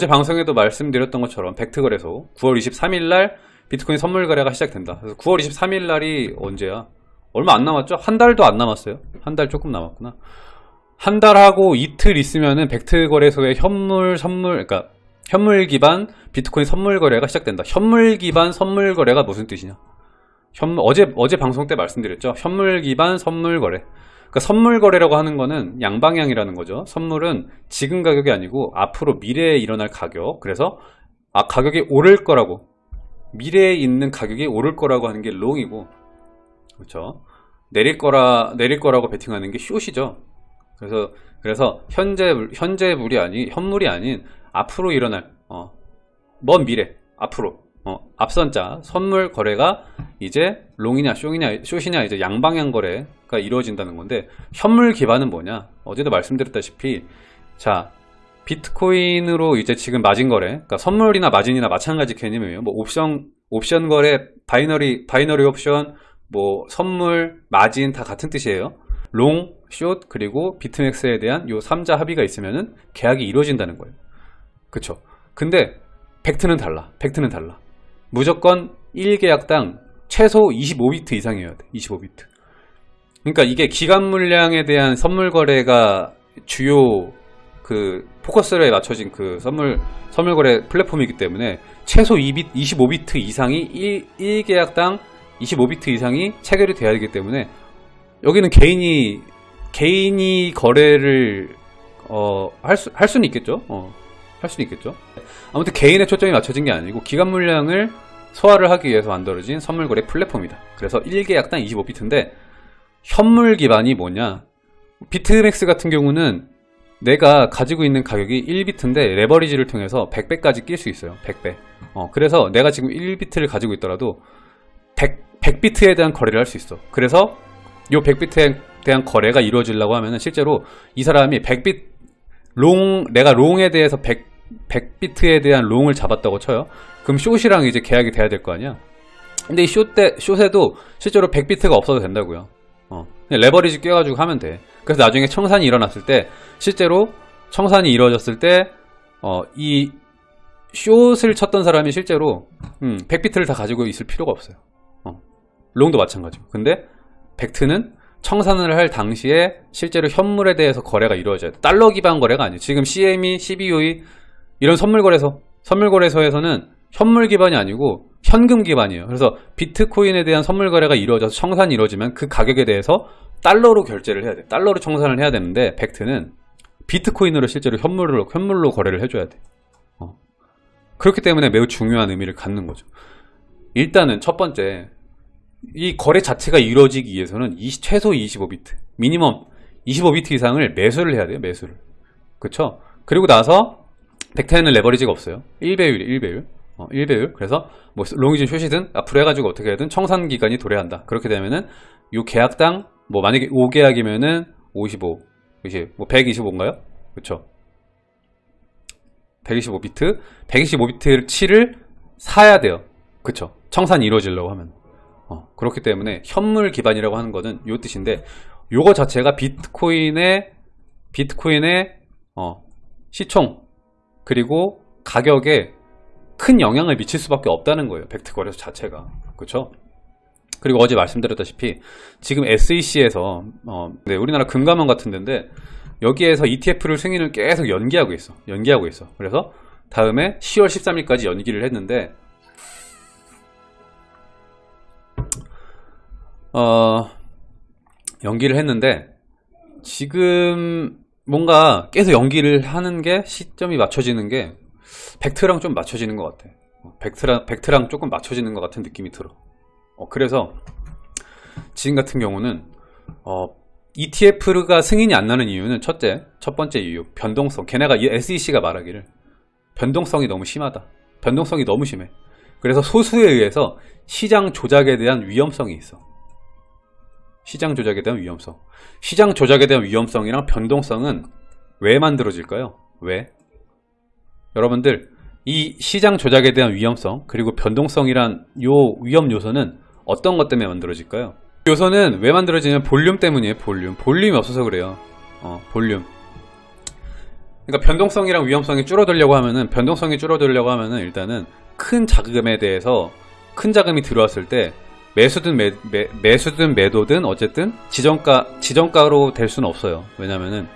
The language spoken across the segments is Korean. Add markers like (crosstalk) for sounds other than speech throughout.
어제 방송에도 말씀드렸던 것처럼 벡트 거래소 9월 23일 날 비트코인 선물 거래가 시작된다. 그래서 9월 23일 날이 언제야? 얼마 안 남았죠? 한 달도 안 남았어요. 한 달 조금 남았구나. 한 달하고 이틀 있으면은 벡트 거래소의 현물 선물 그러니까 현물 기반 비트코인 선물 거래가 시작된다. 현물 기반 선물 거래가 무슨 뜻이냐? 현 어제 어제 방송 때 말씀드렸죠. 현물 기반 선물 거래. 그러니까 선물 거래라고 하는 거는 양방향이라는 거죠. 선물은 지금 가격이 아니고 앞으로 미래에 일어날 가격. 그래서 아 가격이 오를 거라고 미래에 있는 가격이 오를 거라고 하는 게 롱이고 그렇죠. 내릴 거라 내릴 거라고 베팅하는 게 숏이죠. 그래서 그래서 현재 현재 물이 아니 현물이 아닌 앞으로 일어날 어, 먼 미래 앞으로 어, 앞선자 선물 거래가 이제 롱이냐 숏이냐 숏이냐 이제 양방향 거래 가 이루어진다는 건데 현물 기반은 뭐냐? 어제도 말씀드렸다시피 자 비트코인으로 이제 지금 마진 거래 그러니까 선물이나 마진이나 마찬가지 개념이에요. 뭐 옵션 옵션 거래 binary binary 옵션 뭐 선물 마진 다 같은 뜻이에요. long, short 그리고 비트맥스에 대한 요 3자 합의가 있으면은 계약이 이루어진다는 거예요. 그쵸? 근데 팩트는 달라 팩트는 달라. 무조건 1계약당 최소 25비트 이상이어야 돼 25비트 그러니까 이게 기간 물량에 대한 선물 거래가 주요 그 포커스에 맞춰진 그 선물 선물 거래 플랫폼이기 때문에 최소 2비, 25비트 이상이 1, 1계약당 25비트 이상이 체결이 돼야 되기 때문에 여기는 개인이 개인이 거래를 어, 할, 수, 할 수는 있겠죠? 어, 할 수는 있겠죠? 아무튼 개인의 초점이 맞춰진 게 아니고 기간 물량을 소화를 하기 위해서 만들어진 선물거래 플랫폼이다. 그래서 1계약당 25비트인데 현물 기반이 뭐냐? 비트맥스 같은 경우는 내가 가지고 있는 가격이 1비트인데 레버리지를 통해서 100배까지 낄 수 있어요. 100배. 어, 그래서 내가 지금 1비트를 가지고 있더라도 100, 100비트에 대한 거래를 할 수 있어. 그래서 요 100비트에 대한 거래가 이루어지려고 하면은 실제로 이 사람이 100비트 long 내가 long에 대해서 100, 100비트에 대한 롱을 잡았다고 쳐요. 그럼 숏이랑 이제 계약이 돼야 될 거 아니야? 근데 이 숏 때, 숏에도 실제로 100비트가 없어도 된다고요. 어, 레버리지 껴가지고 하면 돼. 그래서 나중에 청산이 일어났을 때 실제로 청산이 이루어졌을 때 어, 이 숏을 쳤던 사람이 실제로 음, 100비트를 다 가지고 있을 필요가 없어요. 어, 롱도 마찬가지고. 근데 벡트는 청산을 할 당시에 실제로 현물에 대해서 거래가 이루어져야 돼. 달러 기반 거래가 아니에요. 지금 CME, CBOE 이런 선물 거래소 선물 거래소에서는 현물 기반이 아니고 현금 기반이에요. 그래서 비트코인에 대한 선물 거래가 이루어져서 청산이 이루어지면 그 가격에 대해서 달러로 결제를 해야 돼. 달러로 청산을 해야 되는데 벡트는 비트코인으로 실제로 현물로, 현물로 거래를 해줘야 돼. 어. 그렇기 때문에 매우 중요한 의미를 갖는 거죠. 일단은 첫 번째 이 거래 자체가 이루어지기 위해서는 20, 최소 25비트 미니멈 25비트 이상을 매수를 해야 돼요 매수를. 그쵸? 그리고 나서 벡터에는 레버리지가 없어요. 1배율 1배율 어, 1배율 그래서 뭐 롱이든 숏이든 앞으로 해가지고 어떻게 해든 청산 기간이 도래한다. 그렇게 되면은 요 계약당 뭐 만약에 5계약이면은 55 20, 뭐 125인가요? 그쵸? 125비트. 125비트 7을 사야 돼요. 그쵸? 청산이 이루어지려고 하면. 어, 그렇기 때문에 현물 기반이라고 하는 거는 요 뜻인데 요거 자체가 비트코인의 비트코인의 어, 시총 그리고 가격에 큰 영향을 미칠 수밖에 없다는 거예요 벡트 거래소 자체가. 그렇죠 그리고 어제 말씀드렸다시피 지금 SEC에서 어, 네, 우리나라 금감원 같은 데인데 여기에서 ETF를 승인을 계속 연기하고 있어 연기하고 있어. 그래서 다음에 10월 13일까지 연기를 했는데 어, 연기를 했는데 지금 뭔가 계속 연기를 하는 게 시점이 맞춰지는 게 벡트랑 좀 맞춰지는 것 같아. 어, 벡트랑, 벡트랑 조금 맞춰지는 것 같은 느낌이 들어. 어, 그래서 지금 같은 경우는 어, ETF가 승인이 안 나는 이유는 첫째, 첫 번째 이유 변동성. 걔네가 SEC가 말하기를 변동성이 너무 심하다. 변동성이 너무 심해. 그래서 소수에 의해서 시장 조작에 대한 위험성이 있어. 시장 조작에 대한 위험성. 시장 조작에 대한 위험성이랑 변동성은 왜 만들어질까요? 왜? 여러분들 이 시장 조작에 대한 위험성 그리고 변동성이란 요 위험 요소는 어떤 것 때문에 만들어질까요? 요소는 왜 만들어지냐면 볼륨 때문이에요 볼륨 볼륨이 없어서 그래요 어, 볼륨 그러니까 변동성이랑 위험성이 줄어들려고 하면은 변동성이 줄어들려고 하면은 일단은 큰 자금에 대해서 큰 자금이 들어왔을 때 매수든 매, 매, 매수든 매도든 어쨌든 지정가 지정가로 될 수는 없어요. 왜냐면은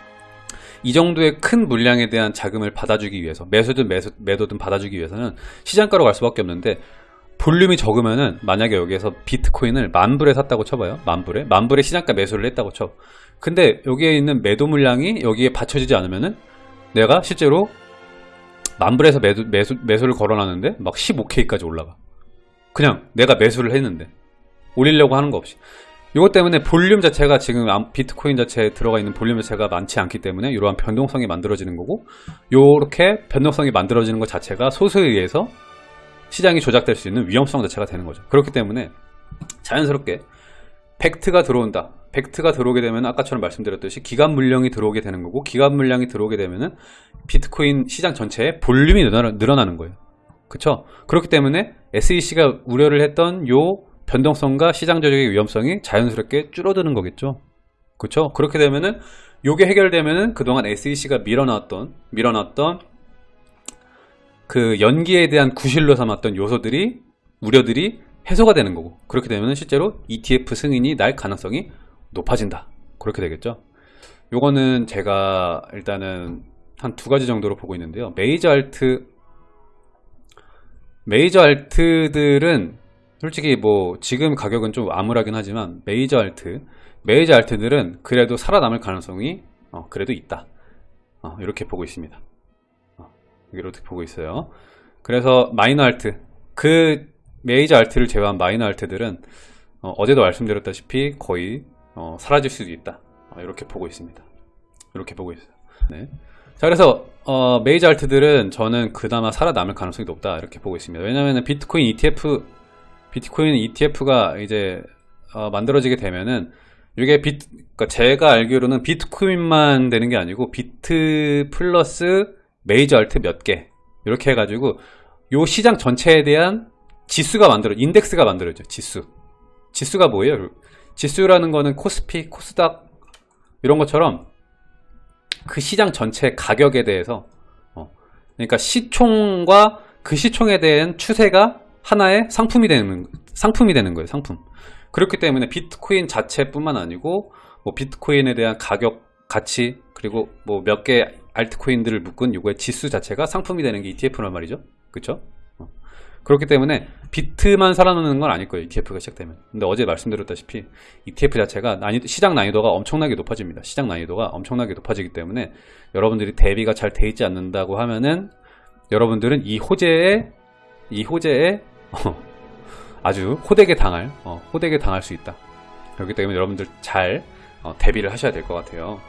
이 정도의 큰 물량에 대한 자금을 받아주기 위해서 매수든 매수, 매도든 받아주기 위해서는 시장가로 갈 수밖에 없는데 볼륨이 적으면은 만약에 여기에서 비트코인을 만불에 샀다고 쳐봐요. 만불에 만불에 시장가 매수를 했다고 쳐. 근데 여기에 있는 매도 물량이 여기에 받쳐지지 않으면은 내가 실제로 만불에서 매도, 매수, 매수를 걸어놨는데 막 15K까지 올라가. 그냥 내가 매수를 했는데 올리려고 하는 거 없이. 이것 때문에 볼륨 자체가 지금 암- 비트코인 자체에 들어가 있는 볼륨 자체가 많지 않기 때문에 이러한 변동성이 만들어지는 거고 이렇게 변동성이 만들어지는 것 자체가 소수에 의해서 시장이 조작될 수 있는 위험성 자체가 되는 거죠. 그렇기 때문에 자연스럽게 팩트가 들어온다. 팩트가 들어오게 되면 아까처럼 말씀드렸듯이 기간 물량이 들어오게 되는 거고 기간 물량이 들어오게 되면은 비트코인 시장 전체에 볼륨이 늘어나, 늘어나는 거예요. 그쵸? 그렇기 때문에 SEC가 우려를 했던 요 변동성과 시장 조작의 위험성이 자연스럽게 줄어드는 거겠죠. 그쵸? 그렇게 되면은 요게 해결되면은 그동안 SEC가 밀어놨던 밀어놨던 그 연기에 대한 구실로 삼았던 요소들이 우려들이 해소가 되는 거고 그렇게 되면 실제로 ETF 승인이 날 가능성이 높아진다 그렇게 되겠죠 요거는 제가 일단은 한 두 가지 정도로 보고 있는데요 메이저 알트 메이저 알트들은 솔직히 뭐 지금 가격은 좀 암울하긴 하지만 메이저 알트 메이저 알트들은 그래도 살아남을 가능성이 어, 그래도 있다. 어, 이렇게 보고 있습니다. 어, 이렇게 보고 있어요. 그래서 마이너 alt 그 메이저 alt를 제외한 마이너 alt들은 어, 어제도 말씀드렸다시피 거의 어, 사라질 수도 있다. 어, 이렇게 보고 있습니다. 이렇게 보고 있어요. 네. 자 그래서 어, 메이저 alt들은 저는 그나마 살아남을 가능성이 높다. 이렇게 보고 있습니다. 왜냐하면 비트코인 ETF 비트코인 ETF가 이제 어, 만들어지게 되면은 이게 비트 그러니까 제가 알기로는 비트코인만 되는 게 아니고 비트 플러스 메이저 알트 몇 개 이렇게 해가지고 요 시장 전체에 대한 지수가 만들어 인덱스가 만들어져 지수 지수가 뭐예요? 지수라는 거는 코스피, 코스닥 이런 것처럼 그 시장 전체 가격에 대해서 어, 그러니까 시총과 그 시총에 대한 추세가 하나의 상품이 되는 상품이 되는 거예요 상품 그렇기 때문에 비트코인 자체뿐만 아니고 뭐 비트코인에 대한 가격 가치 그리고 뭐 몇 개 알트코인들을 묶은 요거의 지수 자체가 상품이 되는 게 ETF란 말이죠? 어. 그렇기 때문에 비트만 살아남는 건 아닐 거예요 ETF가 시작되면 근데 어제 말씀드렸다시피 ETF 자체가 난이도, 시장 난이도가 엄청나게 높아집니다 시장 난이도가 엄청나게 높아지기 때문에 여러분들이 대비가 잘 돼 있지 않는다고 하면은 여러분들은 이 호재에 이 호재에 어, (laughs) 아주 호되게 당할 어, 호되게 당할 수 있다. 그렇기 때문에 여러분들 잘 어, 대비를 하셔야 될 것 같아요